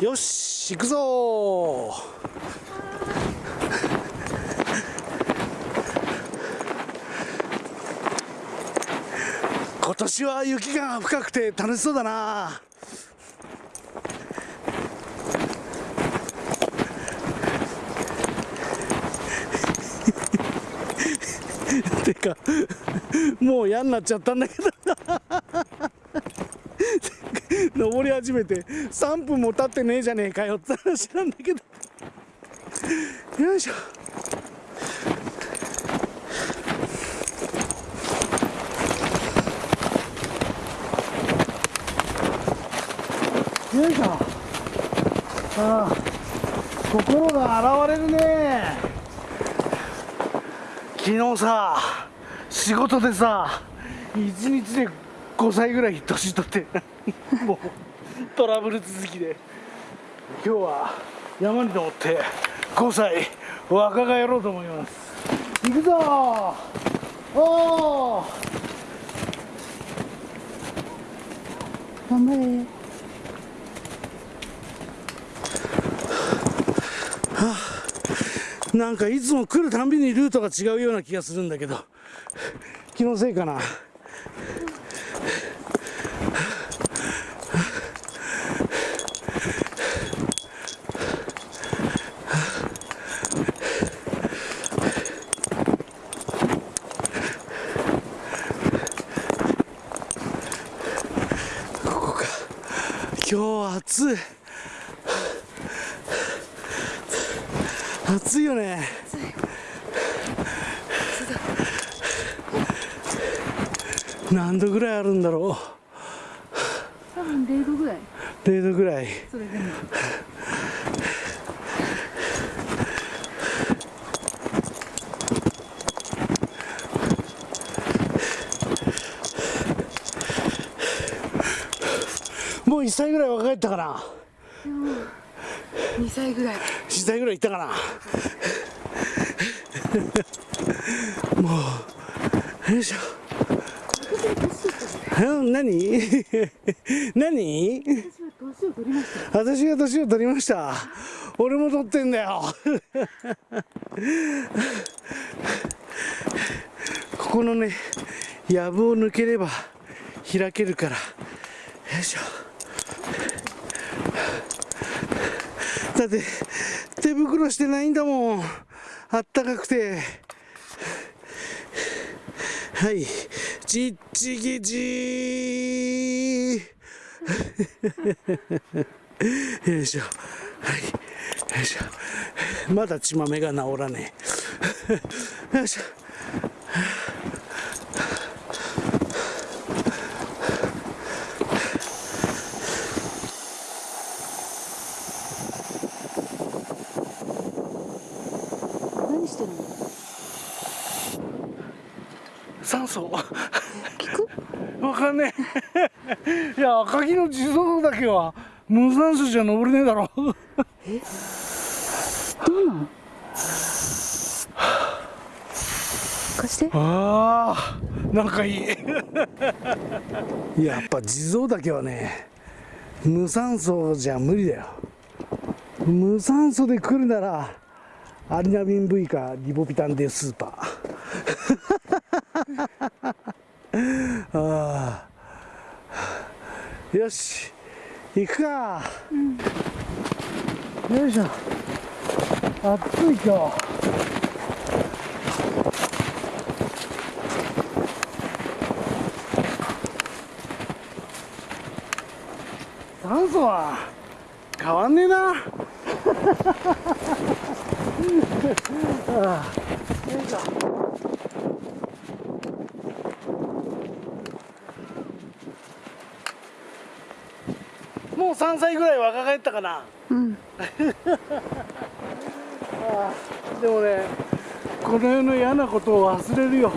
よし行くぞ。今年は雪が深くて楽しそうだな。てかもう嫌になっちゃったんだけど。登り始めて3分も経ってねえじゃねえかよって話なんだけど。よいしょ。よいしょ。ああ心が現れるね。昨日さ仕事でさ一日で5歳ぐらい年取って。もうトラブル続きで。今日は山に登って5歳若返ろうと思います。行くぞ。おお頑張れ。はあ、なんかいつも来るたんびにルートが違うような気がするんだけど気のせいかな今日は暑い暑いよね何度ぐらいあるんだろう。多分0度ぐらい。0度ぐらい。それでも。もう1歳ぐらい若返ったかな。2歳ぐらい。2歳ぐらいいったかな。もうよいしょ 何？何？私が年を取りました。俺も取ってんだよ。ここのね藪を抜ければ開けるから。よいしょ。だって手袋してないんだもん。あったかくて。はい。ちっちぎちー。よいしょ。はい。よいしょ。まだ血豆が治らねえ。よいしょ。酸素聞く？わかんねえ。いや赤城の地蔵だけは無酸素じゃ登れねえだろ。え？どうな？ん貸して。ああなんかいい。やっぱ地蔵だけはね無酸素じゃ無理だよ。無酸素で来るならアリナミン V かリボビタンデスーパーああよし行くか、うん、よいしょ。暑い今日。酸素は変わんねえな。ああよいしょ3歳ぐらい若返ったかな。うん。でもねこの世の嫌なことを忘れるよ。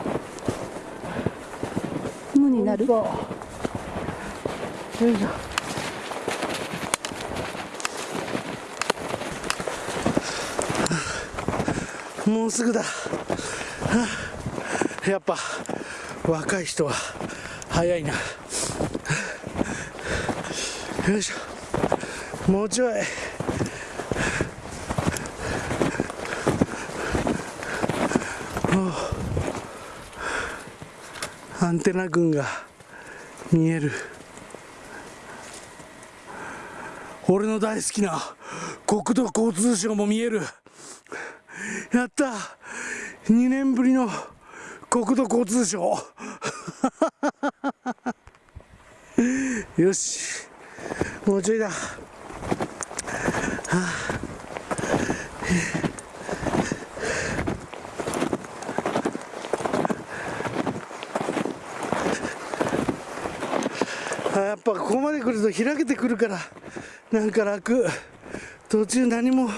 無になる？よいしょ。もうすぐだ、やっぱ若い人は早いな、よいしょもうちょい。アンテナ群が見える。俺の大好きな国土交通省も見える。やった。2年ぶりの国土交通省。よし。もうちょいだ、やっぱここまで来ると開けてくるからなんか楽。途中何も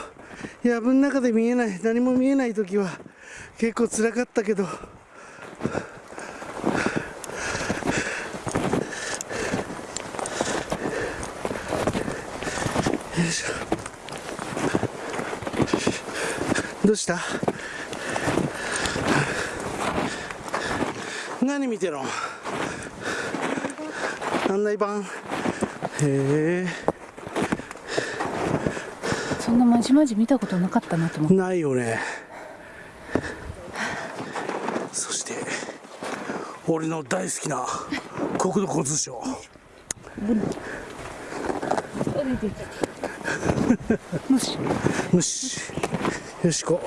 藪の中で見えない何も見えない時は結構辛かったけどよいしょどうした。何見てるの案内板へえ。そんなまじまじ見たことなかったなと思って。ないよね。そして俺の大好きな国土交通省。もしよしよしこ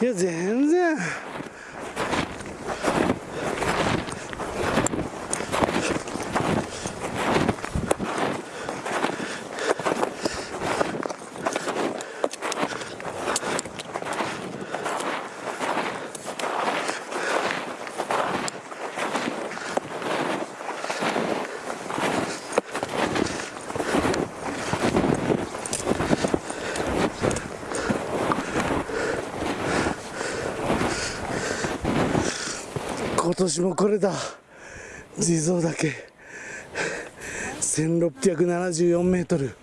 や全然今年もこれだ。地蔵岳。1674メートル。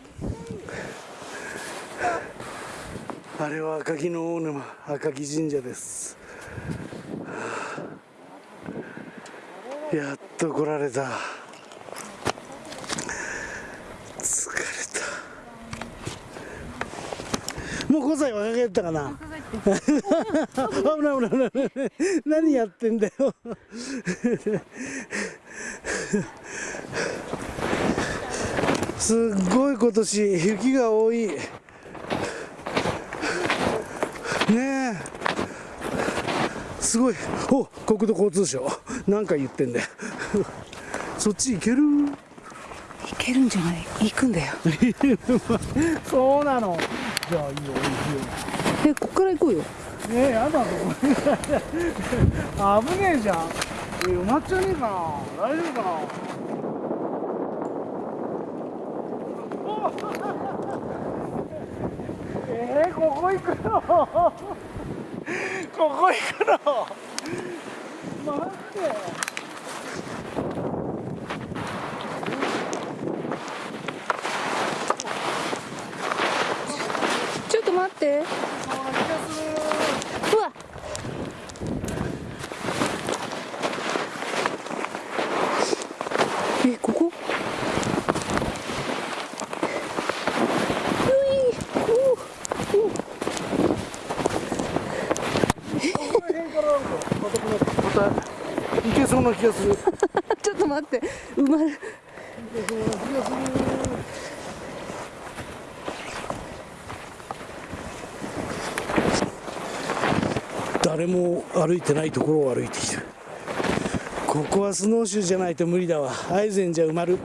あれは赤城の大沼。赤城神社です。やっと来られた。疲れた。もう5歳若返ったかな。危ない危ない危ない。何やってんだよ。すっごい今年雪が多い。ねえ。すごい。お国土交通省。何か言ってんだよ。そっち行ける？いけるんじゃない？行くんだよ。そうなの。じゃあいいよいいよえこっから行こうよ。えー、やだぞ危ねえじゃん。え埋まっちゃねえかな。大丈夫かな。えー、ここ行くの？ここ行くの？待ってちょっと待ってそんな気がするうわえここういううこの辺からなんかまたこのまた行けそうな気がする。ちょっと待って。埋ま気がする。誰も歩いてないところを歩いてきてるここはスノーシューじゃないと無理だわ。アイゼンじゃ埋まる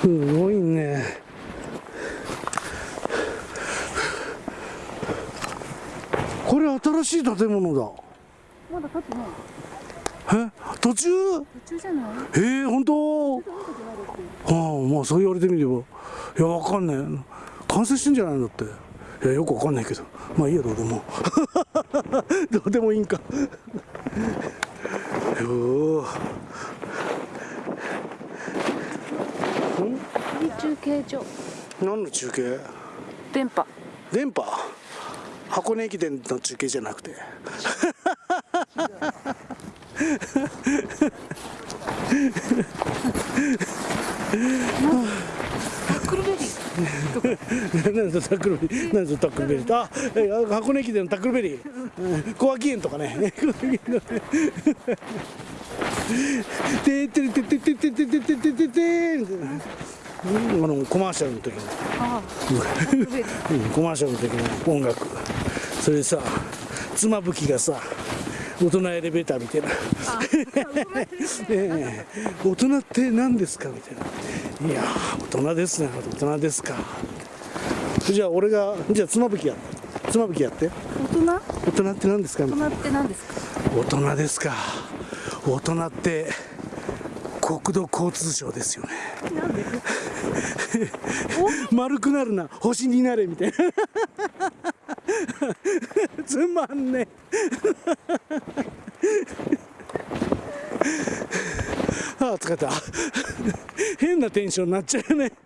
すごいねこれ新しい建物だ。まだ立ってないえ？途中？途中じゃない？えー、本当？ああまあそう言われてみれば。いやわかんない。完成してんじゃないんだって。いやよくわかんないけど。まあいいやどうでも。どうでもいいんか。お中継所。何の中継？電波。電波？箱根駅伝の中継じゃなくて。タックルベリー何そタックルベリー？何そタックルベリー？あえ箱根駅伝のタックルベリー。うん小脇園とかね。てってれててててててててててみたいなうんあのコマーシャルの時の。コマーシャルの時の音楽それでさ妻夫木がさ大人エレベーターみたいな ええ。大人って何ですかみたいな。いやー大人ですね。大人ですか。じゃあ俺がじゃあ妻夫木やって妻夫木やって。大人？大人って何ですか？みたいな大人って何ですか？大人ですか。大人って国土交通省ですよね。丸くなるな。星になれみたいな つまんね ああ疲れた。変なテンションになっちゃうね。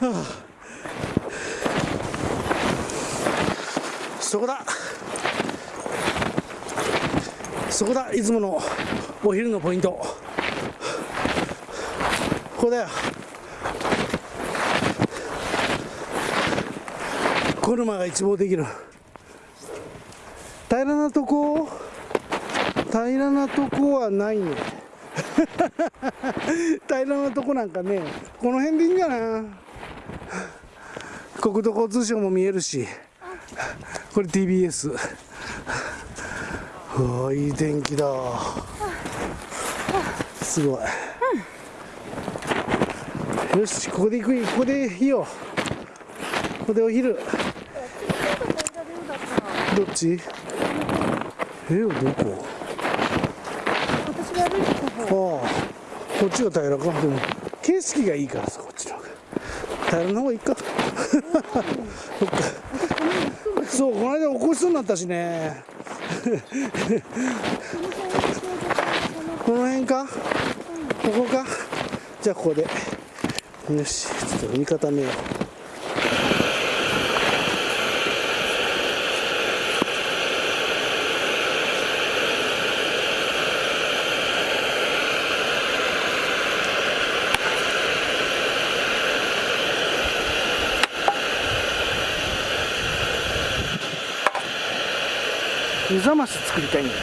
はあ。そこだ。そこだ。いつものお昼のポイント。ここだよ。コルマが一望できる。平らなとこ？平らなとこはないね。平らなとこなんかねこの辺でいいんかな国土交通省も見えるし。これ TBS うわいい天気だ。すごい、よしここで行くここでいいよ。ここでお昼。どっちえどこ？私が歩いてた方。ああ。こっちが平らか。でも景色がいいからさこっちの方が。平らな方がいいか。そっかそうこの間起こしそうになったしね。この辺かここか？じゃあここで。よし。ちょっと見固めよう目覚まし作りたいんだよ。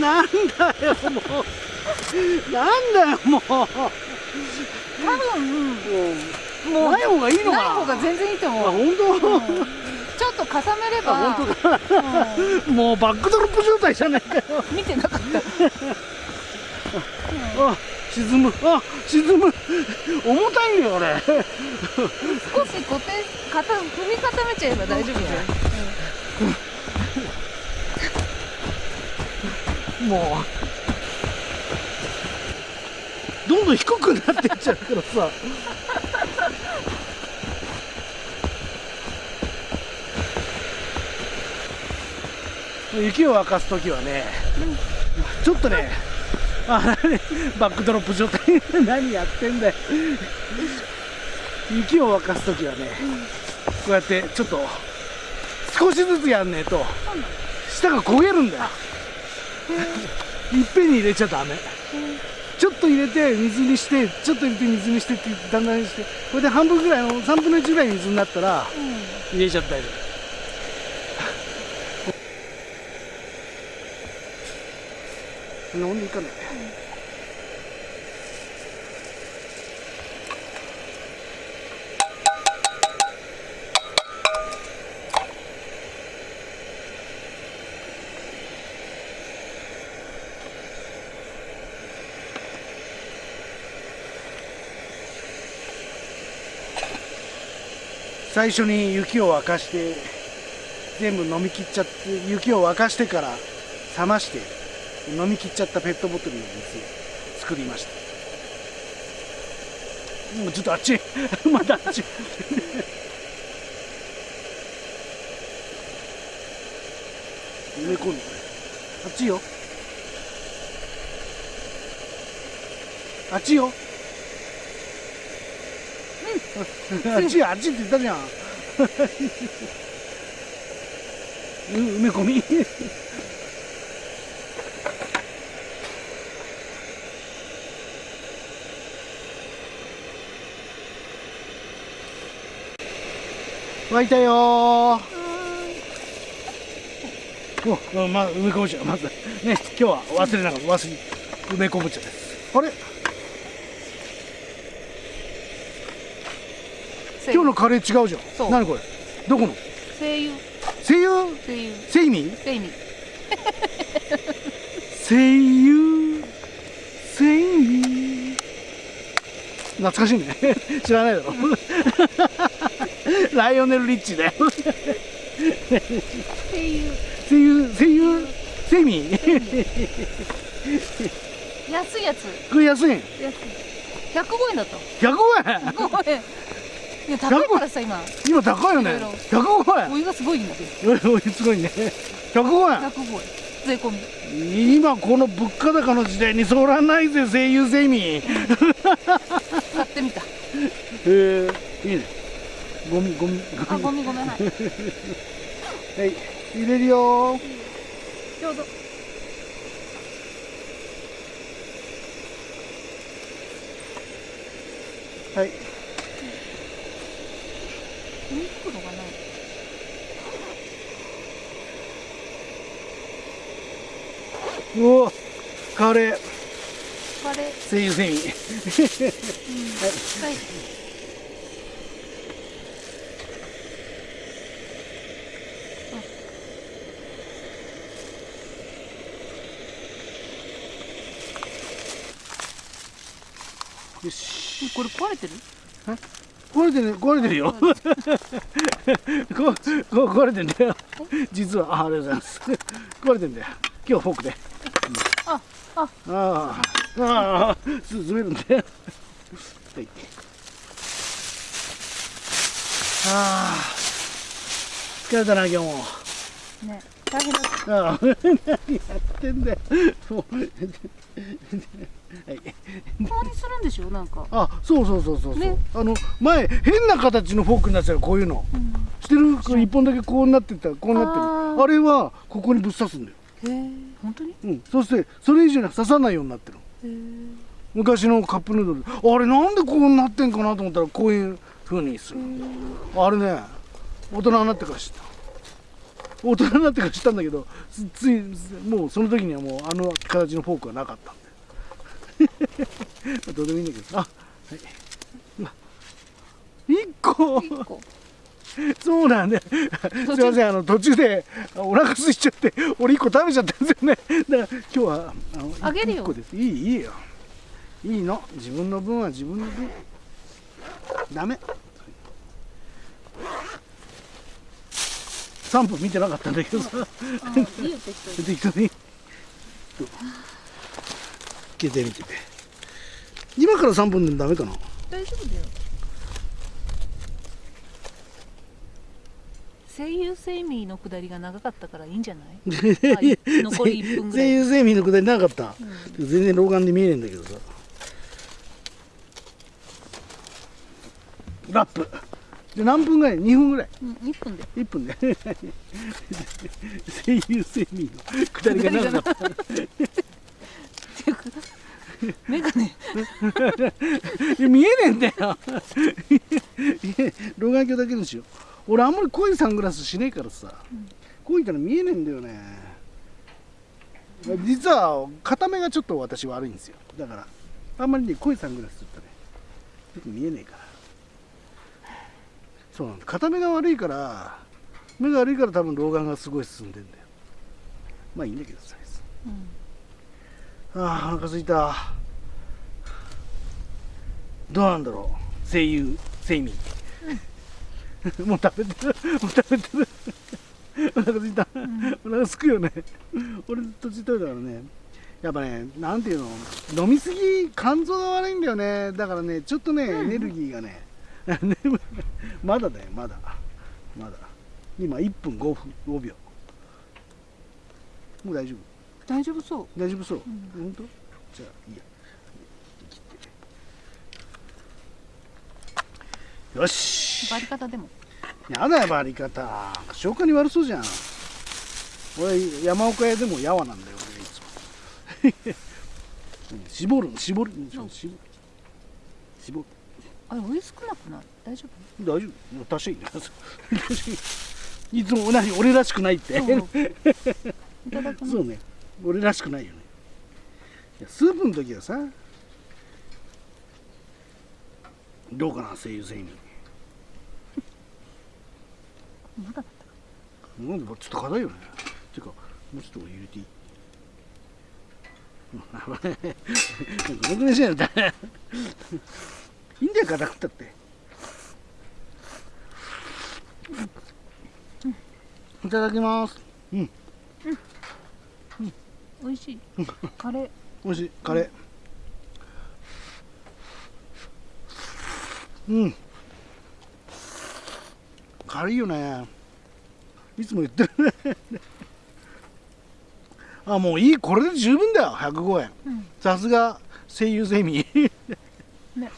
なんだよもう。なんだよもう。多分もうない方がいいのな。いか方が全然いいとあ思う、本当、ちょっと重ねれば。あ本当かもうバックドロップ状態じゃないかよ。うん見てなかったあ沈む。あ沈む。重たいんだよあれ。少し固定かた踏み固めちゃえば大丈夫だよ、もう。どんどん低くなってっちゃうからさ。雪を沸かす時はね、ちょっとねあバックドロップ状態。何やってんだよ。雪を沸かす時はね、こうやってちょっと少しずつやんねえと下が焦げるんだよ。いっぺんに入れちゃダメ。ちょっと入れて水にしてちょっと入れて水にしてってだんだんしてこれで半分ぐらいの3分の1ぐらい水になったら入れちゃったり。飲んでいかな。い最初に雪を沸かして全部飲み切っちゃって雪を沸かしてから冷まして飲み切っちゃったペットボトルの水を作りました。もうちょっとあっち まだあっち埋め込んであっちよ。あっちよ。あっちあっちって言ったじゃん。う埋め込み？湧いたよー。おまあ、埋め込むちゃまず。ね今日は忘れなかった。忘れ埋め込むちゃですあれ？今日のカレー違うじゃそう。ん何これ？どこの？声優。声優？声優。セイミ？声優声優？セイミ？懐かしいね。知らないだろ。ライオネル・リッチだよ声優。声優？声優？セイミ？安いやつ。これ安いん安い。105円だった。105円？105円いや高いからさ今。今高いよね。いろいろ105お湯がすごいんだけど。円おいすごいね。105 105円税込み。円今この物価高の時代にそらないぜ声優セイミ。へ買ってみた。え。いいね。ゴミゴミ。あごめんごめん。はい。はい。入れるよ。ちょうど。はいゴミ袋がないうおカレー。カレー。声優セイミはい。よし。これ壊れてる？壊れてる壊れてるよ。ここ壊れてんだよ。実はあありがとうございます。壊れてんだよ。今日フォークで。ああああああす滑るんだよ。はい。ああ疲れたな今日も。ね大変だった。ああ 何やってんだよ。もうはいたまにするんでしょ？なんか。あそうそうそうそうそう、ね。あの前変な形のフォークになってたらこういうの。うん。してるこれ一本だけこうなってたこうなってる。あれはここにぶっ刺すんだよ、へえ本当に？うん、そしてそれ以上に刺さないようになってる昔のカップヌードル。あれなんでこうなってんかなと思ったらこういう風にするあれね大人になってから知った大人になってから知ったんだけどつついもうその時にはもうあの形のフォークはなかったんで どうでもいいんだけどあはい1個一個そうなんだよ。すいません、あの途中であお腹空いちゃって、俺一個食べちゃったんですよね。だから今日はあのあげるよ一個です。いいいいよ。いいの。自分の分は自分の分。ダメ。3分見てなかったんだけどさ、いいよ適当に。適当に。どう開けてみて。今から3分でもダメかな。大丈夫だよ声優セイミーのくだりが長かったからいいんじゃない残り1分ぐらい声優セミのくだりなかった、全然老眼で見えねえんだけどさラップで何分ぐらい？2分ぐらい。うん1分で。1分で。声優セミのくだりが長かった。メガネ見えねえんだよ。老眼鏡だけにしよう。俺あんまり濃いサングラスしねえからさ、濃いから見えねえんだよね。実は片目がちょっと私悪いんですよ。だからあんまりね濃いサングラスするとねよく見えねえからそうなんだ。片目が悪いから目が悪いから多分老眼がすごい進んでんだよ。まあいいんだけどさ。うん。ああお腹すいた。どうなんだろう。声優セイミもう食べてる。もう食べてる。お腹すいた、お腹すくよね。俺途中食べたからね。やっぱねなんていうの。飲みすぎ肝臓が悪いんだよね。だからねちょっとね、エネルギーがね。眠 いまだだよまだ。まだ。今1分5分5秒。もう大丈夫？大丈夫そう。大丈夫そう、本当？じゃあいいや。切って。よし。バリ方でも。やだよバリ方。消化に悪そうじゃん。俺山岡屋でもやわなんだよ俺いつも。うん絞る絞る。うん絞る。絞る。あれ美味しくなくない大丈大丈夫。多少いいねいつも同じ俺らしくないって。そう。ね。俺らしくないよね。いやスープの時はさどうかな声優戦に。まだだっなんでちょっと硬いよね。てかもうちょっと俺入れていい。うんごめん。なさい。よ いいんだよ硬くったっていただきます。うん。美味しい。カレー。美味しい。カレー。うん。軽いよね。いつも言ってるね。あもういい。これで十分だよ。105円。うん。さすが声優ゼミ。ね。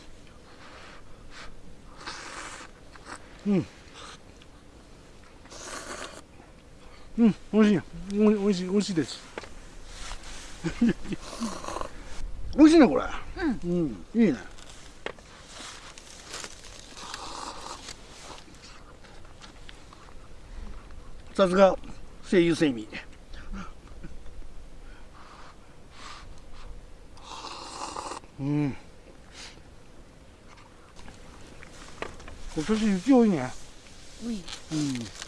うんうん美味しいよ。おい美味しい美味しいです。美味しいねこれ。うん、いいね。さすが声優セミうん。今年雪多いね。うい。うん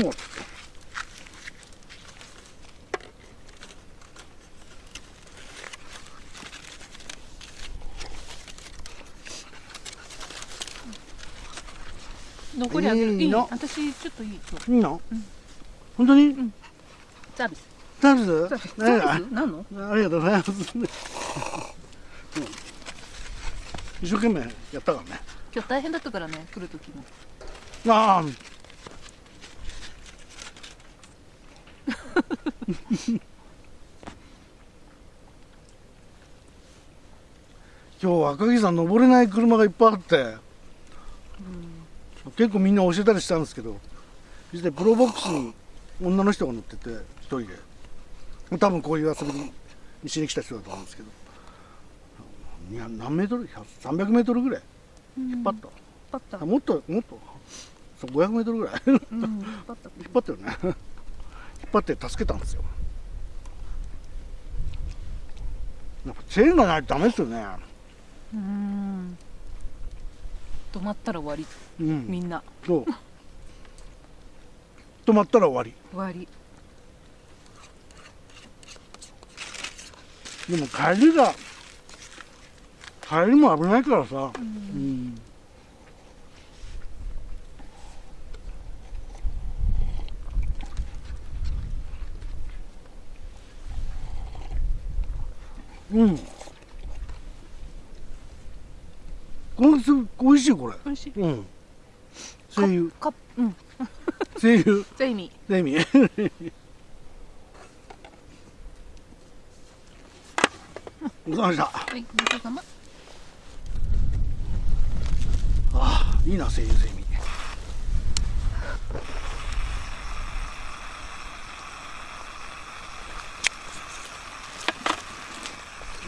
う。ん残りあげる。いいの。私ちょっといい。いいの、本当に、サービス。サービス？サービス。何サービス？何の？ありがとうございます、うん。一生懸命やったからね。今日大変だったからね来る時も。ああ 今日赤城山登れない車がいっぱいあって、結構みんな教えたりしたんですけど実際プロボックスに女の人が乗ってて一人で。多分こういう遊びにしに来た人だと思うんですけど。いや何メートル？300メートルぐらい。引っ張った、パッタあもっともっと。そう500メートルぐらい。うん 引っ張ったよね張って助けたんですよ。やっぱチェーンがないとダメですよね。うん。止まったら終わり。うん。みんな。そう。止まったら終わり。終わり。でも帰りが帰りも危ないからさ。うん。うんこれす美味しいこれ。美味しい。うん。声優。カップうん。声優。じゃあ意味ゼミごちそうさまでした。はいごちそうさま。ああいいな声優ゼミ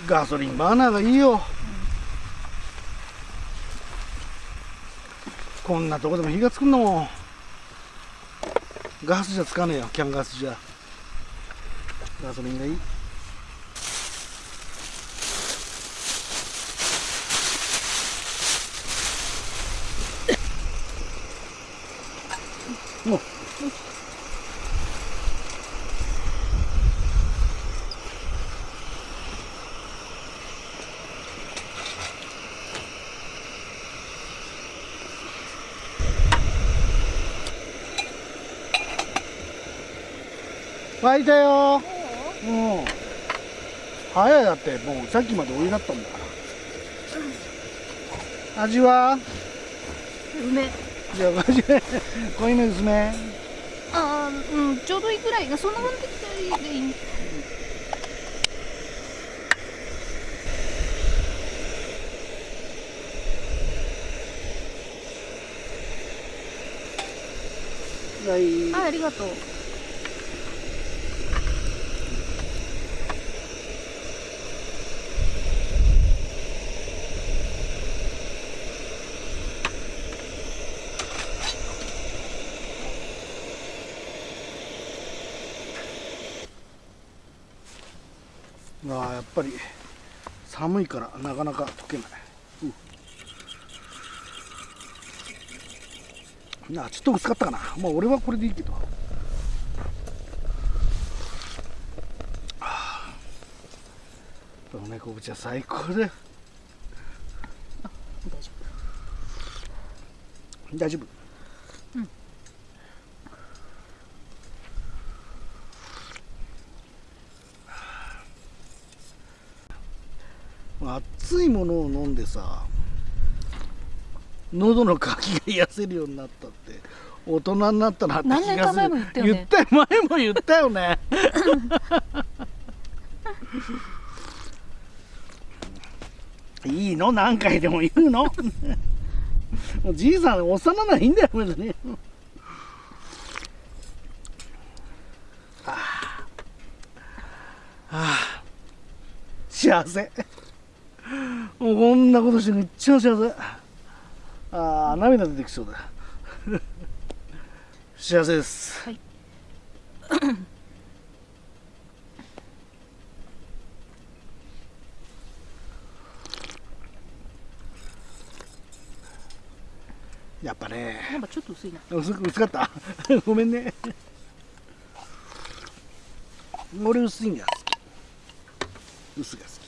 ガソリンバーナーがいいよ、こんなとこでも火がつくんだも。んガスじゃつかねえよキャンガスじゃ。ガソリンがいいもう沸いたよ。うん。早いだってもうさっきまでお湯だったん。だから味は？梅。じゃあいめ薄め？あーうんちょうどいいぐらいそんなもん適当でいいはい？はいありがとうやっぱり寒いからなかなか溶けない、うん、なあちょっと薄かったかな。まあ俺はこれでいいけど。はあ梅昆布茶最高だよ。大丈大丈夫熱いものを飲んでさ喉の渇きが癒せるようになったって大人になったなって気がする。言ったよね。言ったよ前も言ったよね。いいの？何回でも言うの？もうじいさん幼ないいんだよ別に。はあ。はあ。幸せ。もうこんなことしてめっちゃ幸せああ涙出てきそうだ。幸せです。はい。やっぱね。なんかちょっと薄いな。薄く薄かった？ごめんね。俺薄いんが好き薄が好き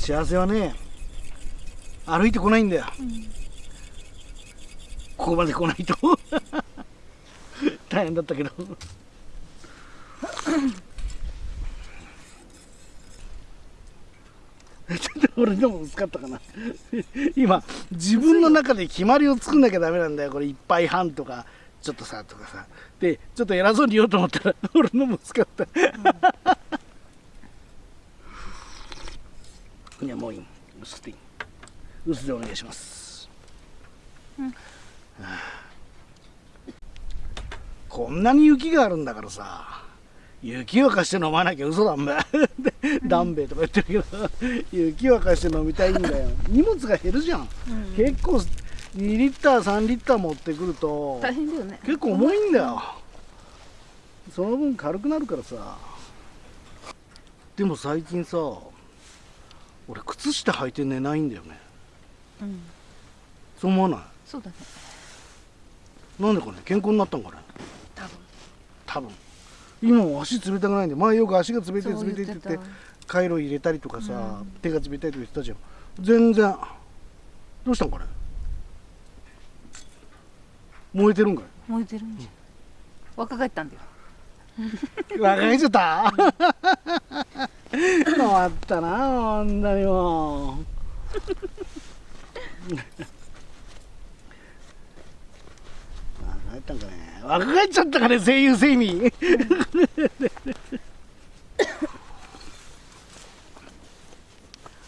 幸せはね歩いてこないんだよ、ここまで来ないと。大変だったけど。ちょっと俺でも薄かったかな。今自分の中で決まりを作んなきゃダメなんだよ。これ一杯半とかちょっとさとかさ。でちょっと偉そうに言おうと思ったら俺のも薄かった、ういい薄くていい薄でお願いします、うんはあこんなに雪があるんだからさ。雪沸かして飲まなきゃ嘘だんべ。ダンベとか言ってるけど。雪沸かして飲みたいんだよ。荷物が減るじゃん、うん。結構2リッター3リッター持ってくると大変だよね。結構重いんだよ。その分軽くなるからさ。でも最近さ俺靴下履いて寝ないんだよね。うん。そう思わない？そうだね。なんでかね？健康になったんかね？多分。多分。今も足冷たくないんで前よく足が冷たい冷たいって言って言ってカイロ入れたりとかさ、うん。手が冷たいとか言ってたじゃん。全然。どうしたんかね？燃えてるんかい？燃えてるんじゃん。若返ったんだよ。若返っちゃった？変わったなほんとにもう。若返ったんかね。若返っちゃったかね声優セイミ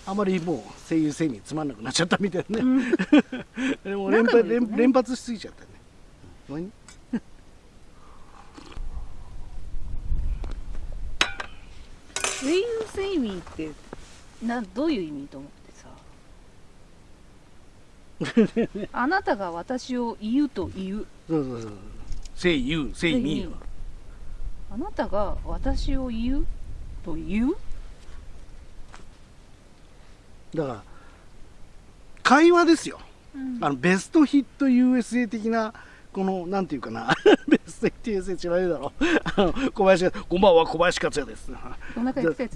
あまりもう声優セイミつまんなくなっちゃったみたいなね、でも連発連連発しすぎちゃったね。ごめんねウェイウセイミーってなどういう意味と思ってさ あなたが私を言うと言うそうそうそう。say you, say me は。あなたが私を言うと言う？だから、会話ですよ。うんあの、ベストヒット USA 的な、この、なんていうかな、ベストヒット USA 知らないだろ。あの、小林が、こんばんは、小林克也です。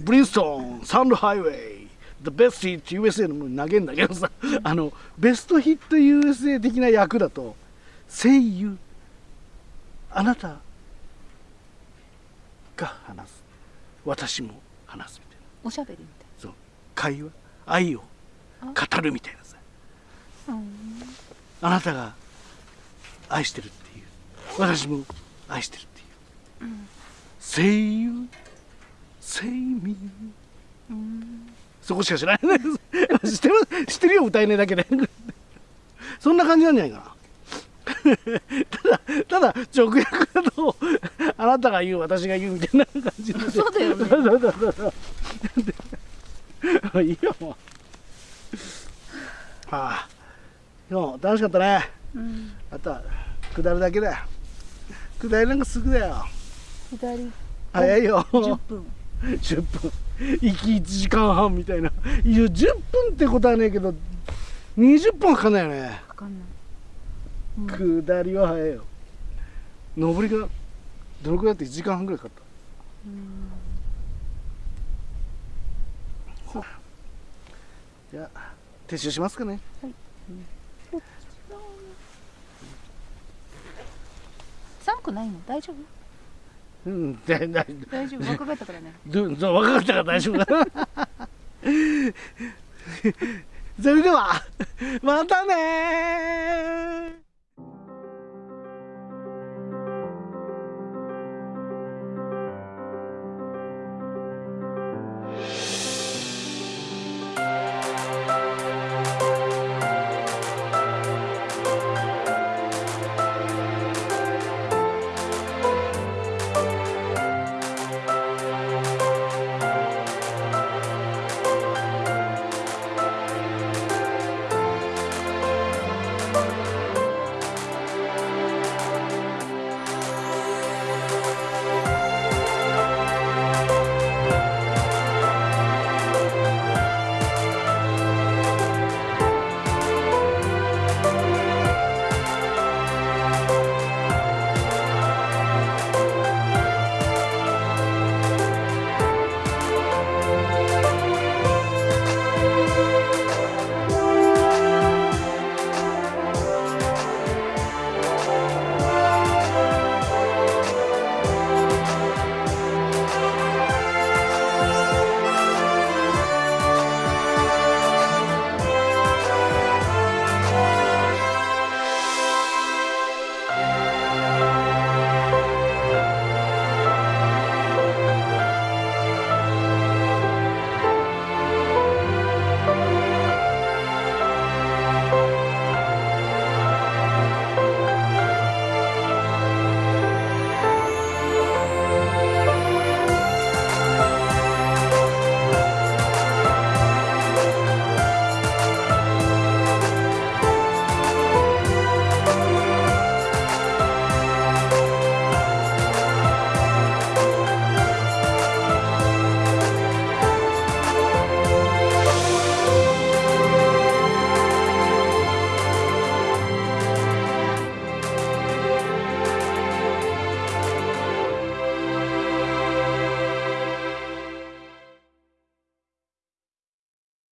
ブリンストン、サンドハイウェイ、The Best Hit USA のも投げんだけどさ、あの、ベストヒット USA 的な役だと、声優、あなた、が話す。私も話すみたいな。おしゃべりみたいそう。会話愛を語るみたいなさ。あなたが愛してるっていう。私も愛してるっていう。うん「Say you Say me うん」そこしか知らない。知ってる知ってるよ歌えねえだけで。そんな感じなんじゃないかな。ただただ直訳だとあなたが言う私が言うみたいな感じで。そうだよね。そうそうそう。そうそういいよ。もうああ。今日も楽しかったね。うんあとは下るだけだよ。下りなんかすぐだよ。左早いよ。10分。10分。行き1時間半みたいな。いや10分ってことはねえけど20分はかかんないよね。わかんない。下りは早いよ。上りがどのくらいだって1時間半ぐらいかかった。うん。じゃあ撤収しますかね。寒くないの？大丈夫？うんだだ大丈夫？若かったからね。どど若かったから大丈夫。だ それではまたねー